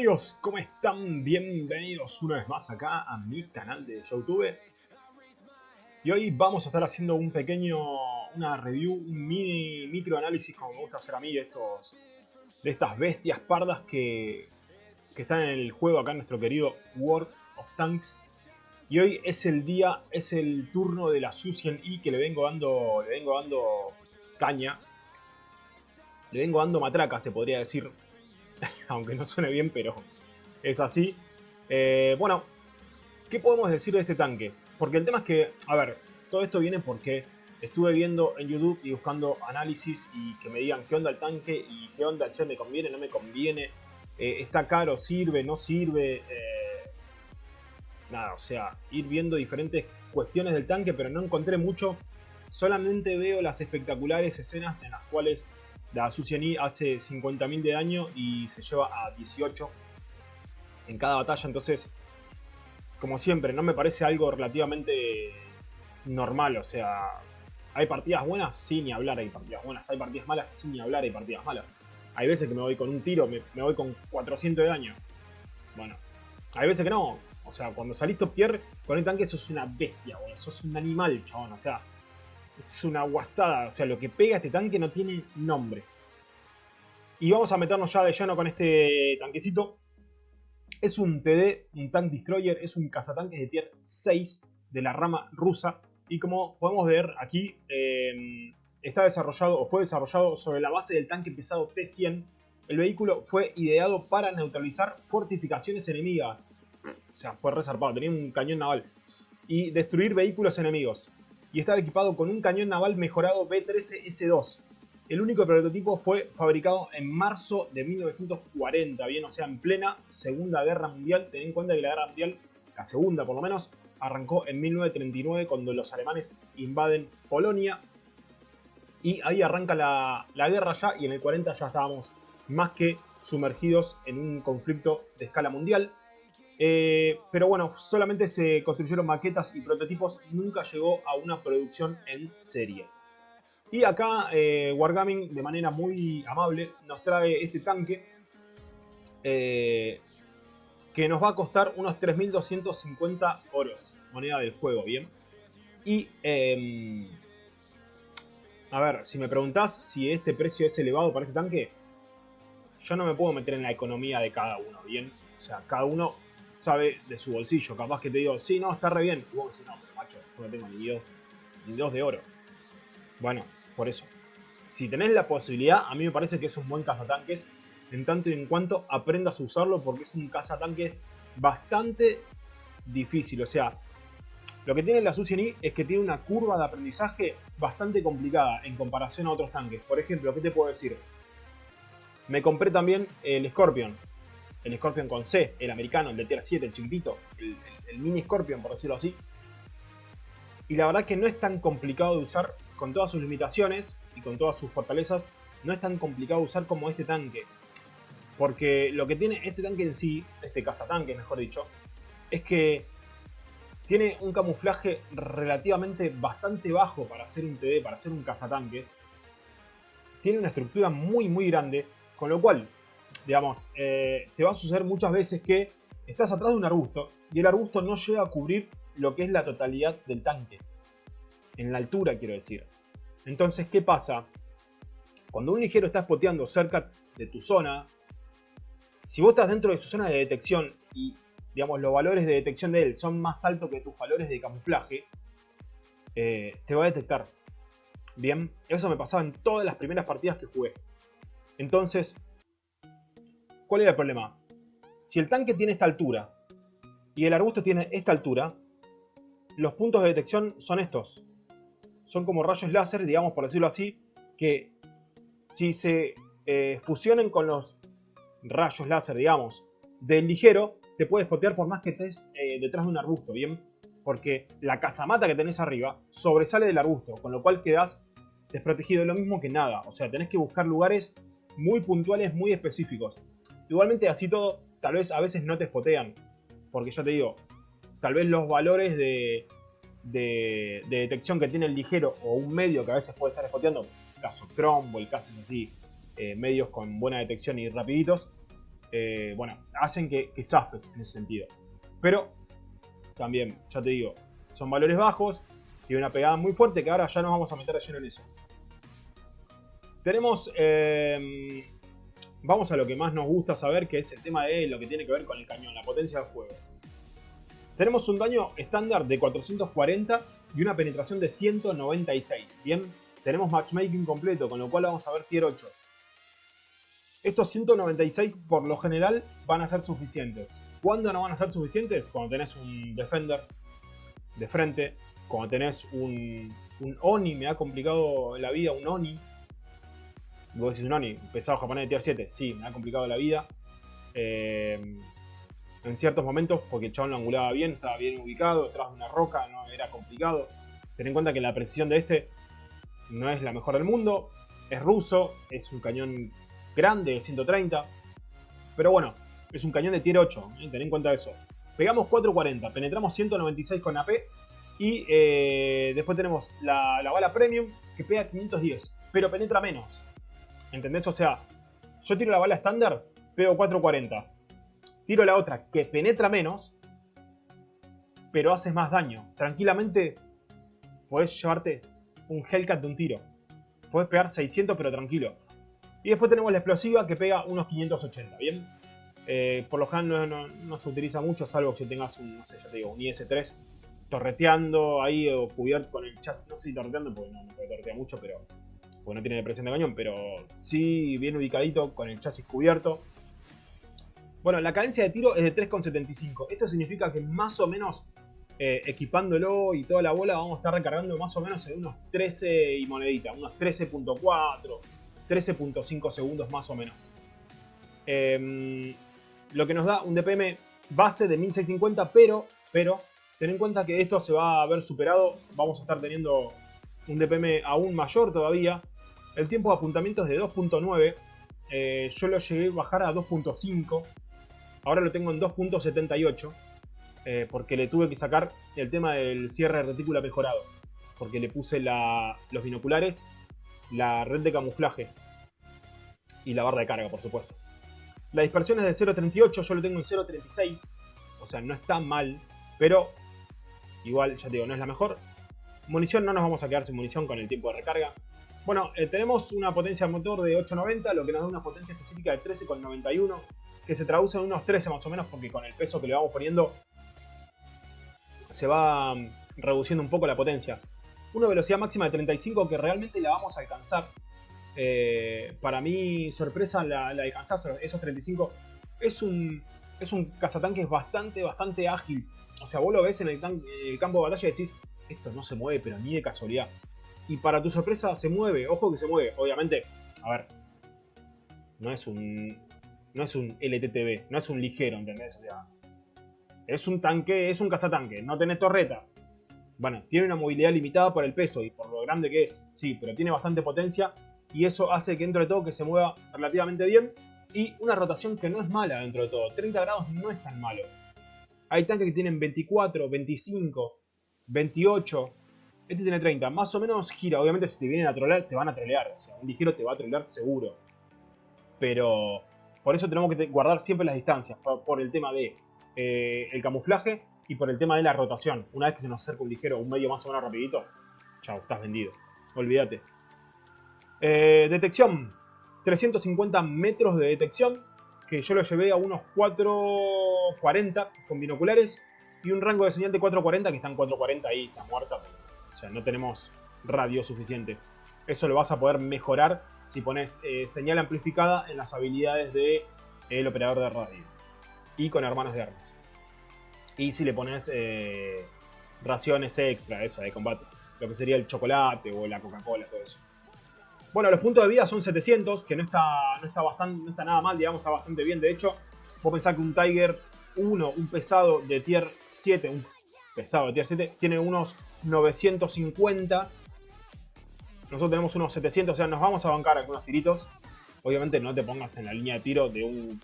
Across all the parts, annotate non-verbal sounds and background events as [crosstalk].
amigos? ¿Cómo están? Bienvenidos una vez más acá a mi canal de YouTube. Y hoy vamos a estar haciendo un pequeño, una review, un mini microanálisis como me gusta hacer a mí de estos, de estas bestias pardas que, que están en el juego acá en nuestro querido World of Tanks. Y hoy es el día, es el turno de la Susian E que le vengo dando, le vengo dando caña. Le vengo dando matraca, se podría decir, [laughs] aunque no suene bien, pero es así. Eh, bueno, ¿qué podemos decir de este tanque? Porque el tema es que, a ver, todo esto viene porque estuve viendo en YouTube y buscando análisis y que me digan qué onda el tanque y qué onda, che, me conviene, no me conviene, eh, está caro, sirve, no sirve. Eh, nada, o sea, ir viendo diferentes cuestiones del tanque, pero no encontré mucho. Solamente veo las espectaculares escenas en las cuales la Susiani hace 50.000 de daño y se lleva a 18 en cada batalla. Entonces, como siempre, no me parece algo relativamente normal. O sea, ¿hay partidas buenas? Sí, ni hablar, hay partidas buenas. ¿Hay partidas malas? Sí, ni hablar, hay partidas malas. Hay veces que me voy con un tiro, me, voy con 400 de daño. Bueno, hay veces que no. O sea, cuando salís top con el tanque sos una bestia, boludo. Sos un animal, chabón. O sea, es una guasada. O sea, lo que pega este tanque no tiene nombre. Y vamos a meternos ya de lleno con este tanquecito. Es un TD, un Tank Destroyer, es un cazatanques de tier 6 de la rama rusa. Y como podemos ver aquí, em, está desarrollado o fue desarrollado sobre la base del tanque pesado T-100. El vehículo fue ideado para neutralizar fortificaciones enemigas. O sea, fue resarpado, tenía un cañón naval. Y destruir vehículos enemigos y estaba equipado con un cañón naval mejorado B-13S2. El único prototipo fue fabricado en marzo de 1940, bien, o sea, en plena Segunda Guerra Mundial. Ten en cuenta que la Guerra Mundial, la segunda por lo menos, arrancó en 1939 cuando los alemanes invaden Polonia. Y ahí arranca la, la guerra ya y en el 40 ya estábamos más que sumergidos en un conflicto de escala mundial. Eh, pero bueno, solamente se construyeron maquetas y prototipos, nunca llegó a una producción en serie. Y acá eh, Wargaming de manera muy amable nos trae este tanque eh, que nos va a costar unos 3.250 oros, moneda del juego, ¿bien? Y, em, a ver, si me preguntás si este precio es elevado para este tanque, yo no me puedo meter en la economía de cada uno, ¿bien? O sea, cada uno sabe de su bolsillo. Capaz que te digo, sí, no, está re bien. Y vos decís, no, pero macho, no tengo ni dos, ni dos de oro. Bueno, por eso. Si tenés la posibilidad, a mí me parece que es un buen cazatanques. En tanto y en cuanto aprendas a usarlo porque es un cazatanques bastante difícil. O sea, lo que tiene la Susian es que tiene una curva de aprendizaje bastante complicada en comparación a otros tanques. Por ejemplo, ¿qué te puedo decir? Me compré también el Scorpion el Scorpion con C, el americano, el de Tier 7, el chiquitito, el, mini Scorpion, por decirlo así. Y la verdad que no es tan complicado de usar, con todas sus limitaciones y con todas sus fortalezas, no es tan complicado de usar como este tanque. Porque lo que tiene este tanque en sí, este cazatanque mejor dicho, es que tiene un camuflaje relativamente bastante bajo para hacer un TD, para hacer un cazatanques. Tiene una estructura muy muy grande, con lo cual digamos, eh, te va a suceder muchas veces que estás atrás de un arbusto y el arbusto no llega a cubrir lo que es la totalidad del tanque. En la altura, quiero decir. Entonces, ¿qué pasa? Cuando un ligero está spoteando cerca de tu zona, si vos estás dentro de su zona de detección y, digamos, los valores de detección de él son más altos que tus valores de camuflaje, eh, te va a detectar. Bien, eso me pasaba en todas las primeras partidas que jugué. Entonces, ¿Cuál era el problema? Si el tanque tiene esta altura y el arbusto tiene esta altura, los puntos de detección son estos. Son como rayos láser, digamos por decirlo así, que si se eh, fusionen con los rayos láser, digamos, del ligero, te puedes potear por más que estés eh, detrás de un arbusto, ¿bien? Porque la casamata que tenés arriba sobresale del arbusto, con lo cual quedás desprotegido. Lo mismo que nada, o sea, tenés que buscar lugares muy puntuales, muy específicos. Igualmente así todo, tal vez a veces no te spotean. Porque yo te digo, tal vez los valores de, de, detección que tiene el ligero o un medio que a veces puede estar spoteando, caso Chrome o el caso así, eh, medios con buena detección y rapiditos, eh, bueno, hacen que, que zafes en ese sentido. Pero también, ya te digo, son valores bajos, y una pegada muy fuerte que ahora ya nos vamos a meter lleno en eso. Tenemos, em, vamos a lo que más nos gusta saber, que es el tema de lo que tiene que ver con el cañón, la potencia de fuego. Tenemos un daño estándar de 440 y una penetración de 196. Bien, tenemos matchmaking completo, con lo cual vamos a ver tier 8. Estos 196 por lo general van a ser suficientes. ¿Cuándo no van a ser suficientes? Cuando tenés un defender de frente, cuando tenés un, un Oni, me ha complicado la vida un Oni. Vos decís un Oni, pesado japonés de tier 7, sí, me ha complicado la vida. Eh, en ciertos momentos, porque el chabón lo angulaba bien, estaba bien ubicado, detrás de una roca, no era complicado. Ten en cuenta que la precisión de este no es la mejor del mundo, es ruso, es un cañón grande de 130, pero bueno, es un cañón de tier 8, ¿eh? ten en cuenta eso. Pegamos 440, penetramos 196 con AP y eh, después tenemos la, bala premium que pega 510, pero penetra menos. ¿Entendés? O sea, yo tiro la bala estándar, pego 440. Tiro la otra que penetra menos, pero haces más daño. Tranquilamente podés llevarte un Hellcat de un tiro. Podés pegar 600 pero tranquilo. Y después tenemos la explosiva que pega unos 580, ¿bien? Eh, por lo general no, se utiliza mucho, salvo que tengas un, no sé, digo, un IS-3 torreteando ahí o cubierto con el chasis. No sé si torreteando porque no, no puede torretear mucho, pero. No tiene presión de cañón, pero sí bien ubicadito con el chasis cubierto. Bueno, la cadencia de tiro es de 3,75. Esto significa que más o menos eh, equipándolo y toda la bola vamos a estar recargando más o menos en unos 13 y monedita, unos 13.4, 13.5 segundos más o menos. Em, lo que nos da un DPM base de 1650, pero, pero Ten en cuenta que esto se va a ver superado, vamos a estar teniendo un DPM aún mayor todavía. El tiempo de apuntamiento es de 2.9, eh, yo lo llegué a bajar a 2.5, ahora lo tengo en 2.78, eh, porque le tuve que sacar el tema del cierre de retícula mejorado, porque le puse los binoculares, la red de camuflaje y la barra de carga, por supuesto. La dispersión es de 0.38, yo lo tengo en 0.36, o sea, no está mal, pero Igual, ya te digo, no es la mejor. Munición, no nos vamos a quedar sin munición con el tiempo de recarga. Bueno, eh, tenemos una potencia motor de 890, lo que nos da una potencia específica de 13,91, que se traduce en unos 13 más o menos, porque con el peso que le vamos poniendo se va mm, reduciendo un poco la potencia. Una velocidad máxima de 35 que realmente la vamos a alcanzar. Eh, para mí, sorpresa, la, la alcanzar esos 35. Es un, es un cazatanques bastante, bastante ágil. O sea, vos lo ves en el, campo de batalla y decís, esto no se mueve, pero ni de casualidad. Y para tu sorpresa se mueve, ojo que se mueve. Obviamente, a ver, no es un no es un LTTB, no es un ligero, ¿entendés? O sea, es un tanque, es un cazatanque, no tiene torreta. Bueno, tiene una movilidad limitada por el peso y por lo grande que es, sí, pero tiene bastante potencia y eso hace que dentro de todo que se mueva relativamente bien y una rotación que no es mala dentro de todo. 30 grados no es tan malo. Hay tanques que tienen 24, 25, 28. Este tiene 30. Más o menos gira. Obviamente si te vienen a trolear, te van a trolear. O sea, un ligero te va a trolear seguro. Pero por eso tenemos que guardar siempre las distancias. Por, el tema de eh, el camuflaje y por el tema de la rotación. Una vez que se nos acerca un ligero, un medio más o menos rapidito, chao, estás vendido. Olvídate. Eh, detección. 350 metros de detección que yo lo llevé a unos 4.40 con binoculares y un rango de señal de 4.40 que está en 4.40 ahí, está muerta. O sea, no tenemos radio suficiente. Eso lo vas a poder mejorar si pones eh, señal amplificada en las habilidades del de, operador de radio y con hermanos de armas. Y si le pones eh, raciones extra, eso de combate, lo que sería el chocolate o la Coca-Cola, todo eso. Bueno, los puntos de vida son 700, que no está, no está, bastante, no está nada mal, digamos, está bastante bien. De hecho, vos pensás que un Tiger 1, un pesado de tier 7, un pesado tier 7, tiene unos 950. Nosotros tenemos unos 700, o sea, nos vamos a bancar algunos tiritos. Obviamente no te pongas en la línea de tiro de un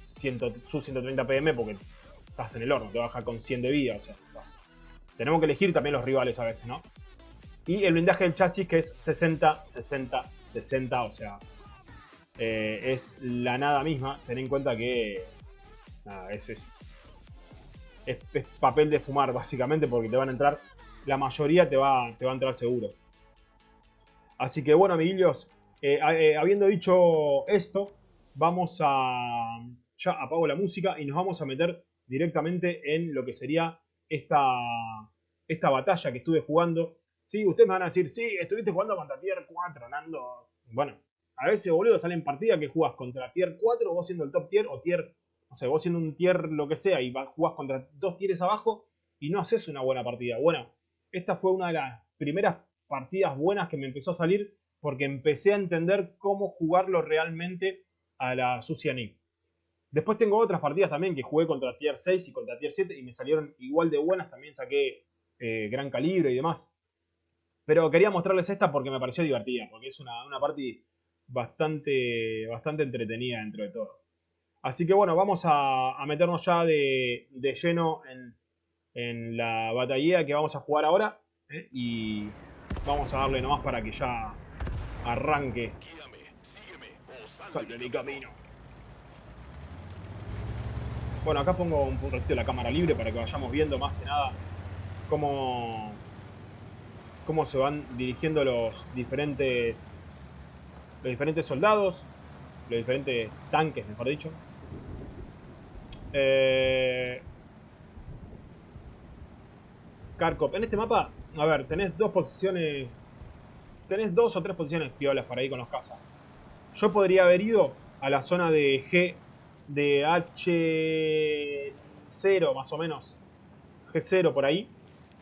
100, sub 130 pm porque estás en el horno, te baja con 100 de vida, Tenemos que elegir también los rivales a veces. Y el blindaje del chasis que es 60, 60, 60, o sea, eh, es la nada misma. Ten en cuenta que nada, es, es, es, papel de fumar básicamente porque te van a entrar, la mayoría te va, te va a entrar seguro. Así que bueno amiguillos, eh, eh, habiendo dicho esto, vamos a... Ya apago la música y nos vamos a meter directamente en lo que sería esta, esta batalla que estuve jugando. Sí, ustedes me van a decir, sí, estuviste jugando contra Tier 4, Nando. Bueno, a veces, boludo, salen partidas que jugas contra Tier 4, vos siendo el top tier, o Tier, no sé, vos siendo un Tier lo que sea, y jugás contra dos tieres abajo, y no haces una buena partida. Bueno, esta fue una de las primeras partidas buenas que me empezó a salir, porque empecé a entender cómo jugarlo realmente a la Sucia Nick. Después tengo otras partidas también que jugué contra Tier 6 y contra Tier 7 y me salieron igual de buenas. También saqué eh, gran calibre y demás. Pero quería mostrarles esta porque me pareció divertida, porque es una, una bastante, bastante entretenida dentro de todo. Así que bueno, vamos a, meternos ya de, lleno en, la batalla que vamos a jugar ahora. ¿eh? Y vamos a darle nomás para que ya arranque. Sal de mi camino. Bueno, acá pongo un ratito la cámara libre para que vayamos viendo más que nada cómo, cómo se van dirigiendo los diferentes, los diferentes soldados, los diferentes tanques, mejor dicho. Eh. En este mapa, a ver, tenés dos posiciones, tenés dos o tres posiciones piolas para ir con los cazas. Yo podría haber ido a la zona de G de H0 más o menos, G0 por ahí,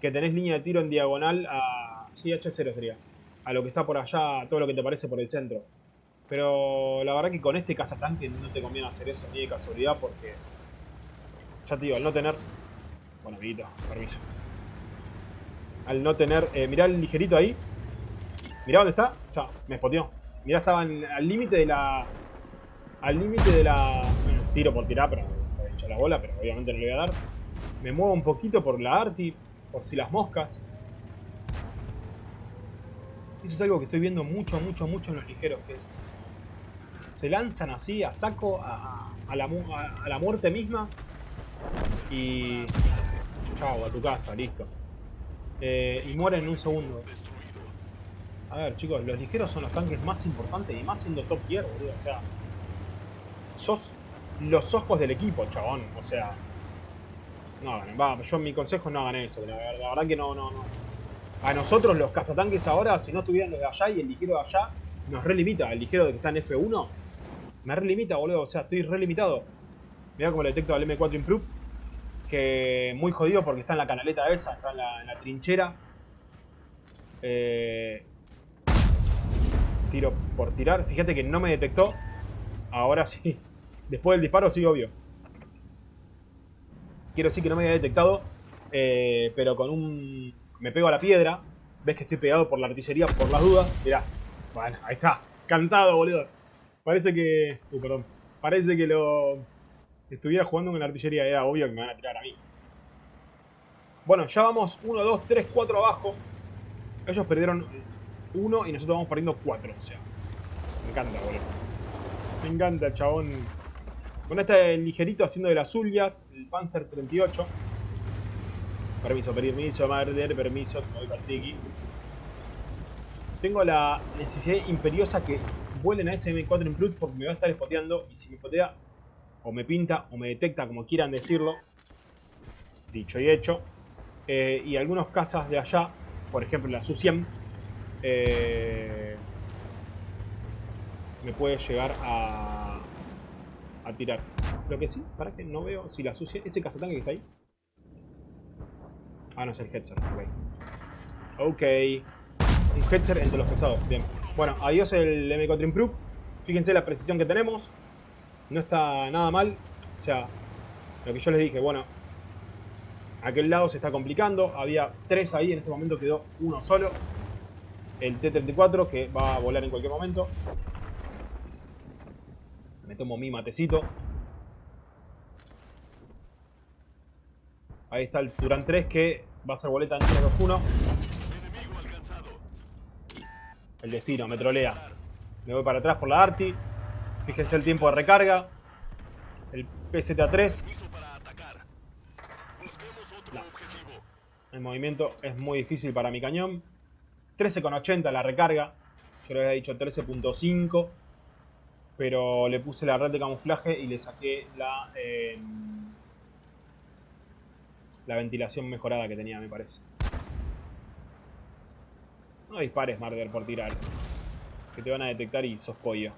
que tenés línea de tiro en diagonal a... Sí, H0 sería. A lo que está por allá, todo lo que te parece por el centro. Pero la verdad que con este cazatanque no te conviene hacer eso ni de casualidad porque... Ya te digo, al no tener... Bueno, amiguito, permiso. Al no tener... Eh, mirá el ligerito ahí. Mirá dónde está. Ya, me spoteó. Mirá, estaba al límite de la... Al límite de la tiro por tirar, pero he la bola, pero obviamente no le voy a dar. Me muevo un poquito por la Arti, por si las moscas. Eso es algo que estoy viendo mucho, mucho, mucho en los ligeros, que es... Se lanzan así, a saco, a, la, a, la, muerte misma. Y... Chao, a tu casa, listo. Eh, y mueren en un segundo. A ver, chicos, los ligeros son los tanques más importantes y más siendo top tier, boludo. O sea, sos los ojos del equipo, chabón. O sea, no hagan, va, yo mi consejo no hagan eso, la, verdad que no, no, no. A nosotros los cazatanques ahora, si no estuvieran los de allá y el ligero de allá, nos relimita. El ligero de que está en F1, me relimita, boludo. O sea, estoy relimitado. Mirá cómo le detecto al M4 Improve. Que muy jodido porque está en la canaleta esa, está en la, trinchera. Eh, tiro por tirar. Fíjate que no me detectó. Ahora sí. [laughs] Después del disparo, sí, obvio. Quiero decir que no me había detectado, eh, pero con un... Me pego a la piedra. Ves que estoy pegado por la artillería por las dudas. Mirá. Bueno, ahí está. Cantado, boludo. Parece que... Uh, perdón. Parece que lo... Estuviera jugando con la artillería. Era obvio que me van a tirar a mí. Bueno, ya vamos 1, 2, 3, 4 abajo. Ellos perdieron 1 y nosotros vamos perdiendo 4. O sea, me encanta, boludo. Me encanta, chabón. Con este ligerito haciendo de las suyas, el Panzer 38. Permiso, permiso, madre, permiso, voy para Tengo la necesidad imperiosa que vuelen a ese M4 Improve porque me va a estar spoteando y si me spotea o me pinta o me detecta, como quieran decirlo, dicho y hecho, eh, y algunos casas de allá, por ejemplo la Su-100, eh, me puede llegar a a tirar. Lo que sí, para que no veo si la sucia... Ese cazatanque que está ahí. Ah, no es el Hetzer. Ok. Ok. Un Hetzer entre los pesados. Bien. Bueno, adiós el M4 Improve. Fíjense la precisión que tenemos. No está nada mal. O sea, lo que yo les dije, bueno. Aquel lado se está complicando. Había tres ahí, en este momento quedó uno solo. El T-34 que va a volar en cualquier momento. Me tomo mi matecito. Ahí está el Turán 3 que va a ser boleta en 3-2-1. El destino, me trolea. Me voy para atrás por la Arti. Fíjense el tiempo de recarga. El PZA3. El movimiento es muy difícil para mi cañón. 13,80 la recarga. Yo le había dicho 13.5. Pero le puse la red de camuflaje y le saqué la, eh, la ventilación mejorada que tenía, me parece. No dispares, Marder, por tirar. Que te van a detectar y sos pollo.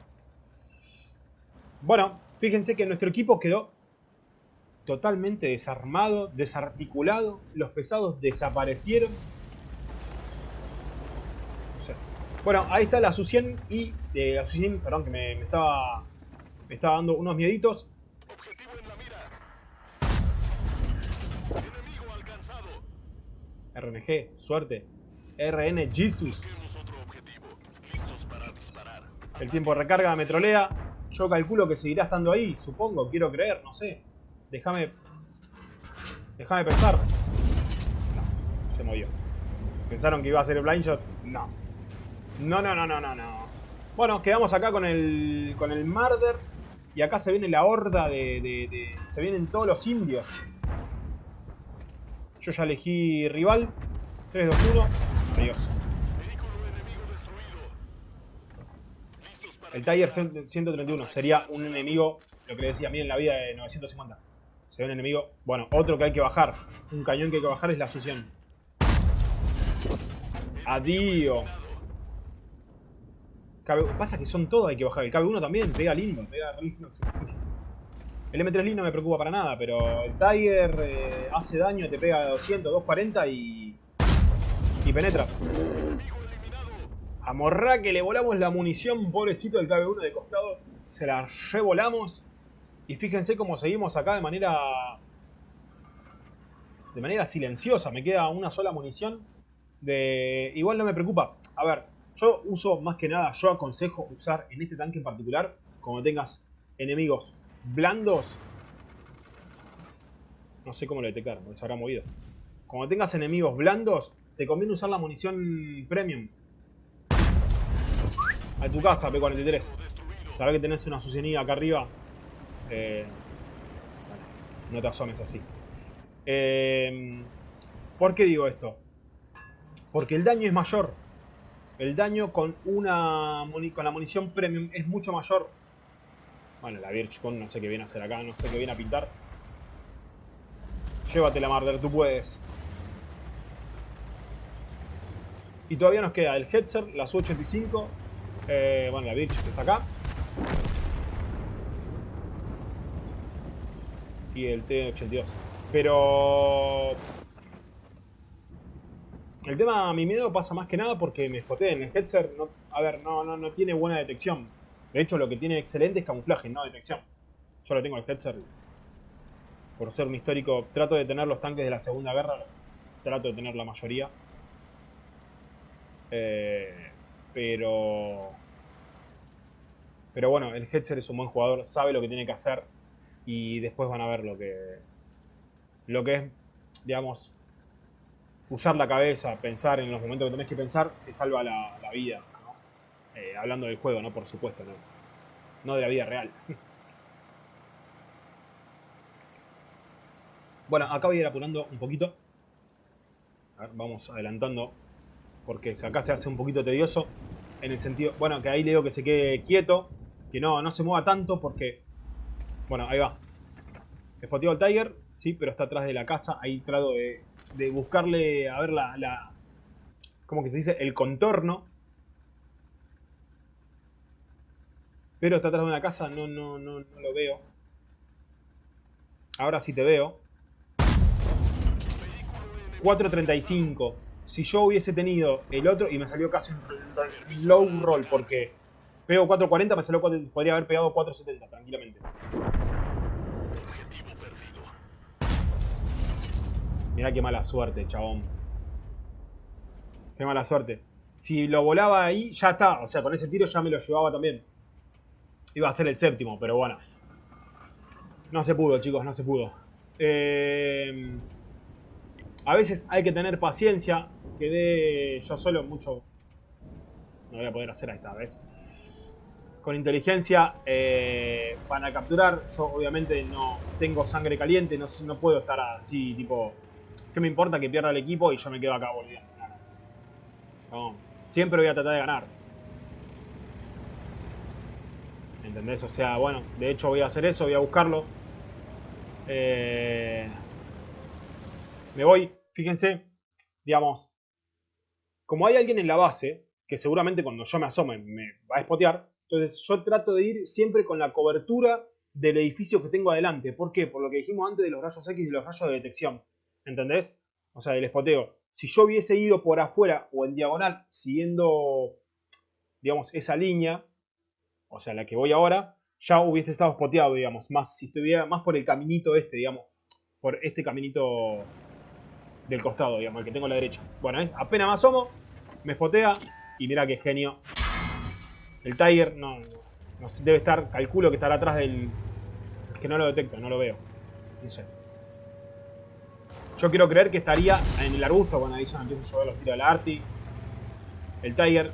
Bueno, fíjense que nuestro equipo quedó totalmente desarmado, desarticulado. Los pesados desaparecieron. Bueno, ahí está la Susien y... Eh, la Susien, perdón, que me, estaba... Me estaba dando unos mieditos. Objetivo en la mira. Enemigo alcanzado. RNG, suerte. RN Jesus. El tiempo de recarga me trolea. Yo calculo que seguirá estando ahí, supongo, quiero creer, no sé. Déjame... Déjame pensar. No, se movió. ¿Pensaron que iba a ser el blind shot? No. No, no, no, no, no, no. Bueno, quedamos acá con el, con el Marder. Y acá se viene la horda de, de... Se vienen todos los indios. Yo ya elegí rival. 3, 2, 1. Adiós. El Tiger 131 sería un enemigo, lo que le decía, en la vida de 950. Sería un enemigo, bueno, otro que hay que bajar. Un cañón que hay que bajar es la sución. Adiós. Pasa que son todos hay que bajar. El KB1 también, pega lindo, pega lindo. El M3 Lin no me preocupa para nada, pero el Tiger eh, hace daño, te pega 200, 240 y... Y penetra. A Morra que le volamos la munición, pobrecito del KB1 de costado. Se la revolamos. Y fíjense cómo seguimos acá de manera... De manera silenciosa. Me queda una sola munición. De... Igual no me preocupa. A ver, yo uso más que nada, yo aconsejo usar en este tanque en particular, como tengas enemigos blandos. No sé cómo lo detectar, porque se habrá movido. Como tengas enemigos blandos, te conviene usar la munición premium a tu casa, P43. Sabés que tenés una sucienía acá arriba. Eh, no te asomes así. Eh, ¿Por qué digo esto? Porque el daño es mayor. El daño con una con la munición premium es mucho mayor. Bueno, la Birchcon no sé qué viene a hacer acá, no sé qué viene a pintar. Llévatela, Marder, tú puedes. Y todavía nos queda el Hetzer, la Su-85 eh, bueno, la Bitch que está acá. Y el T-82. Pero... El tema, mi miedo pasa más que nada porque me en El Hetzer, no, a ver, no, no, no tiene buena detección. De hecho, lo que tiene excelente es camuflaje, no detección. Yo lo tengo el Hetzer. Por ser un histórico, trato de tener los tanques de la Segunda Guerra. Trato de tener la mayoría. Eh, pero... Pero bueno, el Hetzer es un buen jugador, sabe lo que tiene que hacer y después van a ver lo que, lo que es, digamos, usar la cabeza, pensar en los momentos que tenés que pensar, te salva la, vida. Eh, hablando del juego, ¿no? Por supuesto, ¿no? no de la vida real. [laughs] bueno, acá voy a ir apurando un poquito. A ver, vamos adelantando porque acá se hace un poquito tedioso en el sentido, bueno, que ahí le digo que se quede quieto, que no, no se mueva tanto porque, bueno, ahí va. Spoteo al Tiger, sí, pero está atrás de la casa, ahí trato de, de buscarle, a ver la, la, ¿cómo que se dice? El contorno. Pero está atrás de una casa, no, no, no, no lo veo. Ahora sí te veo. 4.35 si yo hubiese tenido el otro y me salió casi un low roll porque pego 4.40, me salió podría haber pegado 4.70 tranquilamente. Mira qué mala suerte, chabón. Qué mala suerte. Si lo volaba ahí, ya está. O sea, con ese tiro ya me lo llevaba también. Iba a ser el séptimo, pero bueno. No se pudo, chicos, no se pudo. Eh... A veces hay que tener paciencia. Quedé yo solo mucho... No voy a poder hacer esta vez. con inteligencia eh, para capturar. Yo obviamente no tengo sangre caliente, no, no puedo estar así, tipo, ¿qué me importa que pierda el equipo y yo me quedo acá volviendo? Siempre voy a tratar de ganar. ¿Entendés? O sea, bueno, de hecho voy a hacer eso, voy a buscarlo. Eh, me voy, fíjense, digamos, como hay alguien en la base, que seguramente cuando yo me asome me va a espotear, entonces yo trato de ir siempre con la cobertura del edificio que tengo adelante. ¿Por qué? Por lo que dijimos antes de los rayos X y los rayos de detección. ¿Entendés? O sea, del espoteo. Si yo hubiese ido por afuera o en diagonal siguiendo, digamos, esa línea, o sea, la que voy ahora, ya hubiese estado spoteado, digamos. Más si estuviera más por el caminito este, digamos. Por este caminito del costado, digamos, el que tengo a la derecha. Bueno, ¿ves? apenas más asomo, me spotea y mira qué genio. El Tiger no, no, debe estar, calculo que estará atrás del... Es que no lo detecto, no lo veo. No sé. Yo quiero creer que estaría en el arbusto cuando ahí ya empiezo a ver los tiros de la Arti. El Tiger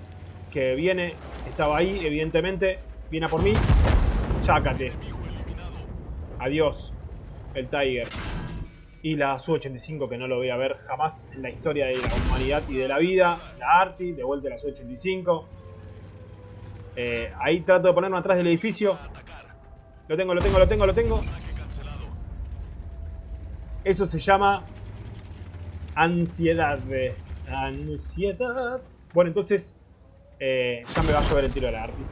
que viene, estaba ahí, evidentemente. Viene a por mí. Chácate. Adiós. El Tiger y la Su-85 que no lo voy a ver jamás en la historia de la humanidad y de la vida, la Arti, de vuelta la Su-85. Eh, ahí trato de ponerme atrás del edificio. Lo tengo, lo tengo, lo tengo, lo tengo. Eso se llama ansiedad. Ansiedad. Bueno, entonces eh, ya me va a llover el tiro de la Arti.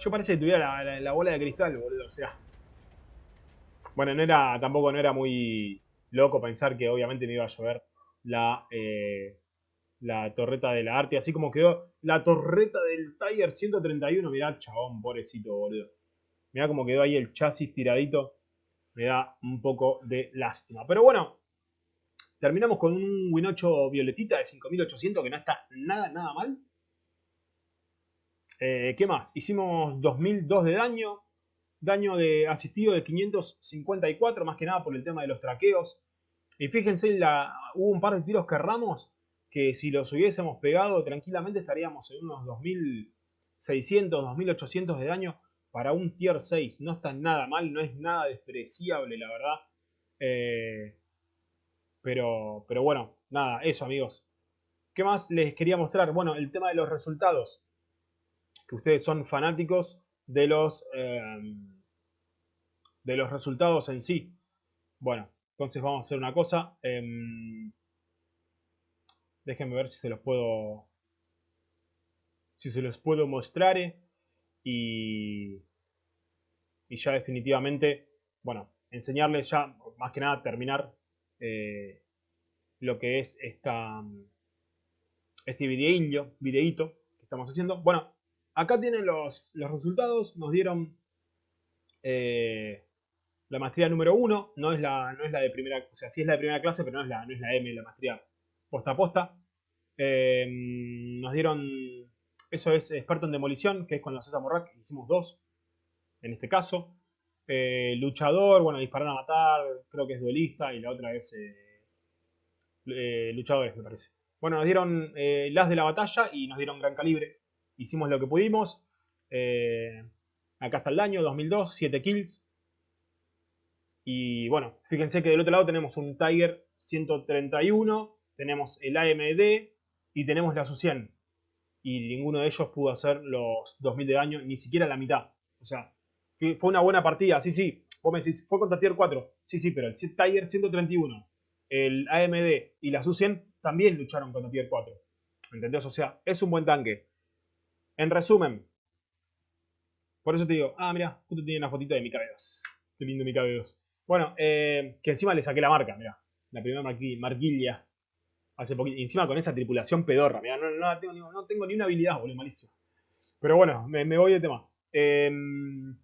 Yo parece que tuviera la, la bola de cristal, boludo. O sea, bueno, no era, tampoco no era muy loco pensar que obviamente me iba a llover la, eh, la torreta de la Arte, así como quedó la torreta del Tiger 131. Mirá, chabón, pobrecito, boludo. Mirá cómo quedó ahí el chasis tiradito. Me da un poco de lástima. Pero bueno, terminamos con un Win 8 violetita de 5800 que no está nada, nada mal. Eh, ¿Qué más? Hicimos 2002 de daño, daño de asistido de 554, más que nada por el tema de los traqueos. Y fíjense, la, hubo un par de tiros que erramos que si los hubiésemos pegado tranquilamente estaríamos en unos 2600, 2800 de daño para un tier 6. No está nada mal, no es nada despreciable, la verdad. Eh, pero, pero bueno, nada, eso amigos. ¿Qué más les quería mostrar? Bueno, el tema de los resultados. Que ustedes son fanáticos de los, em, de los resultados en sí. Bueno, entonces vamos a hacer una cosa. Em, déjenme ver si se los puedo si se los puedo mostrar eh, y, y ya definitivamente, bueno, enseñarles ya, más que nada, terminar eh, lo que es esta, este videillo, videíto que estamos haciendo. Bueno, Acá tienen los, resultados. Nos dieron eh, la maestría número 1. No es la, no es la de primera, o sea, sí es la de primera clase, pero no es la, no es la M, la maestría posta a posta. Eh, nos dieron, eso es experto en demolición, que es con los César Morrac, hicimos dos, en este caso. Eh, luchador, bueno, disparar a matar, creo que es duelista, y la otra es luchadores, me parece. Bueno, nos dieron las de la batalla y nos dieron gran calibre hicimos lo que pudimos. Eh, acá está el daño, 2002, 7 kills. Y bueno, fíjense que del otro lado tenemos un Tiger 131, tenemos el AMD y tenemos la SU100. Y ninguno de ellos pudo hacer los 2000 de daño, ni siquiera la mitad. O sea, fue una buena partida, sí, sí. Vos me decís, fue contra Tier 4. Sí, sí, pero el Tiger 131, el AMD y la SU100 también lucharon contra Tier 4. ¿Entendés? O sea, es un buen tanque. En resumen, por eso te digo, ah, mira, justo tiene una fotito de mi KB2. Qué lindo mi KB2. Bueno, eh, que encima le saqué la marca, mira. La primera marquilla. Hace poquito. Encima con esa tripulación pedorra, mira. No, tengo, ni una habilidad, boludo, malísimo. Pero bueno, me, voy de tema. Em,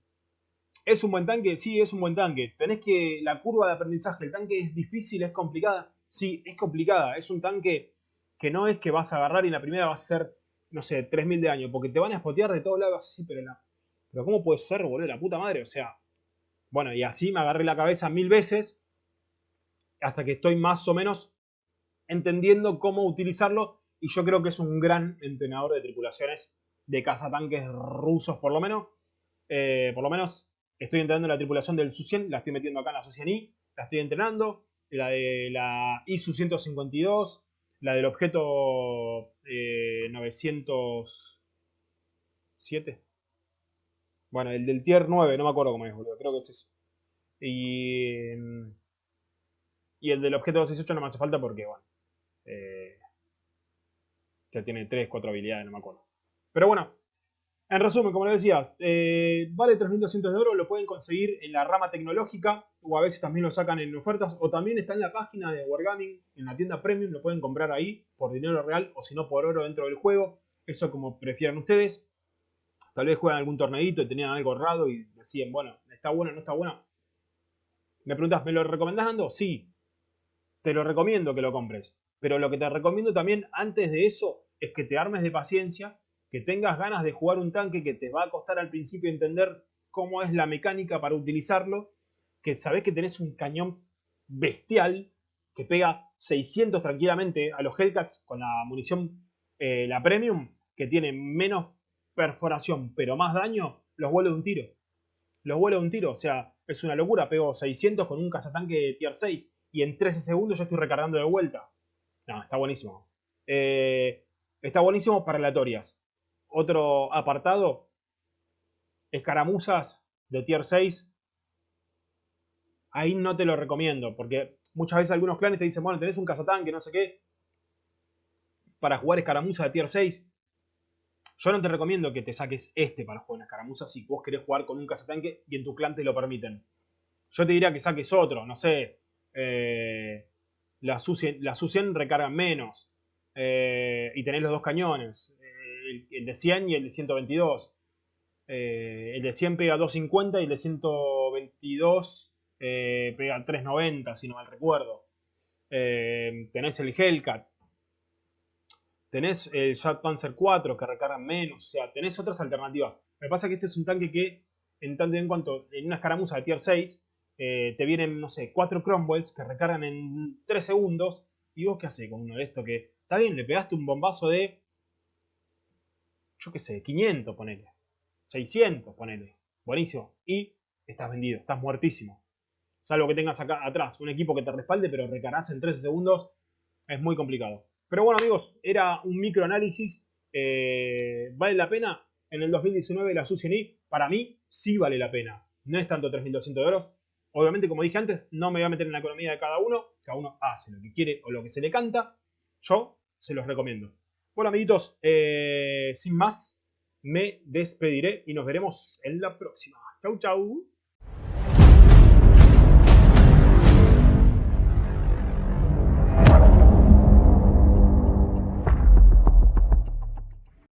¿Es un buen tanque? Sí, es un buen tanque. Tenés que. La curva de aprendizaje, el tanque es difícil, es complicada. Sí, es complicada. Es un tanque que no es que vas a agarrar y la primera va a ser no sé, 3000 de daño, porque te van a spotear de todos lados así, pero. Pero ¿cómo puede ser, boludo? La puta madre, o sea. Bueno, y así me agarré la cabeza mil veces hasta que estoy más o menos entendiendo cómo utilizarlo y yo creo que es un gran entrenador de tripulaciones de cazatanques rusos por lo menos. Eh, por lo menos estoy entrenando la tripulación del Su-100, la estoy metiendo acá en la Su-100i, la estoy entrenando. La de la ISU-152, la del objeto 907. Eh, bueno, el del tier 9, no me acuerdo cómo es, boludo. Creo que es ese. Y, y el del objeto 268 no me hace falta porque, bueno, eh, ya tiene 3, 4 habilidades, no me acuerdo. Pero bueno, en resumen, como les decía, eh, vale 3.200 de oro, lo pueden conseguir en la rama tecnológica o a veces también lo sacan en ofertas o también está en la página de Wargaming, en la tienda Premium, lo pueden comprar ahí por dinero real o si no por oro dentro del juego, eso como prefieran ustedes. Tal vez juegan algún torneito y tenían algo raro y decían, bueno, está bueno, no está bueno. Me preguntas, ¿me lo recomendás Ando? Sí, te lo recomiendo que lo compres. Pero lo que te recomiendo también antes de eso es que te armes de paciencia que tengas ganas de jugar un tanque que te va a costar al principio entender cómo es la mecánica para utilizarlo, que sabes que tenés un cañón bestial que pega 600 tranquilamente a los Hellcats con la munición, eh, la Premium, que tiene menos perforación pero más daño, los vuelo de un tiro. Los vuelo de un tiro, o sea, es una locura, pego 600 con un cazatanque de tier 6 y en 13 segundos yo estoy recargando de vuelta. No, está buenísimo. Eh, está buenísimo para aleatorias. Otro apartado, escaramuzas de tier 6. Ahí no te lo recomiendo, porque muchas veces algunos clanes te dicen, bueno, tenés un cazatanque, no sé qué, para jugar escaramuza de tier 6. Yo no te recomiendo que te saques este para jugar en escaramuza si vos querés jugar con un cazatanque y en tu clan te lo permiten. Yo te diría que saques otro, no sé. Eh, la Su-100 recargan menos. Eh, y tenés los dos cañones el, de 100 y el de 122. Eh, el de 100 pega 250 y el de 122 eh, pega 390, si no mal recuerdo. Eh, tenés el Hellcat. Tenés el Jet Panzer 4 que recargan menos. O sea, tenés otras alternativas. Me pasa que este es un tanque que, en tanto en cuanto en una escaramuza de tier 6, te vienen, no sé, 4 Cromwells que recargan en 3 segundos. ¿Y vos qué haces con uno de estos que, está bien, le pegaste un bombazo de yo qué sé, 500, ponele. 600, ponele. Buenísimo. Y estás vendido, estás muertísimo. Salvo que tengas acá atrás un equipo que te respalde, pero recarás en 13 segundos, es muy complicado. Pero bueno, amigos, era un microanálisis. Eh, ¿Vale la pena? En el 2019 la SU-100i, para mí, sí vale la pena. No es tanto 3.200 euros. Obviamente, como dije antes, no me voy a meter en la economía de cada uno. Cada uno hace lo que quiere o lo que se le canta. Yo se los recomiendo. Bueno, amiguitos, eh, sin más, me despediré y nos veremos en la próxima. Chau, chau.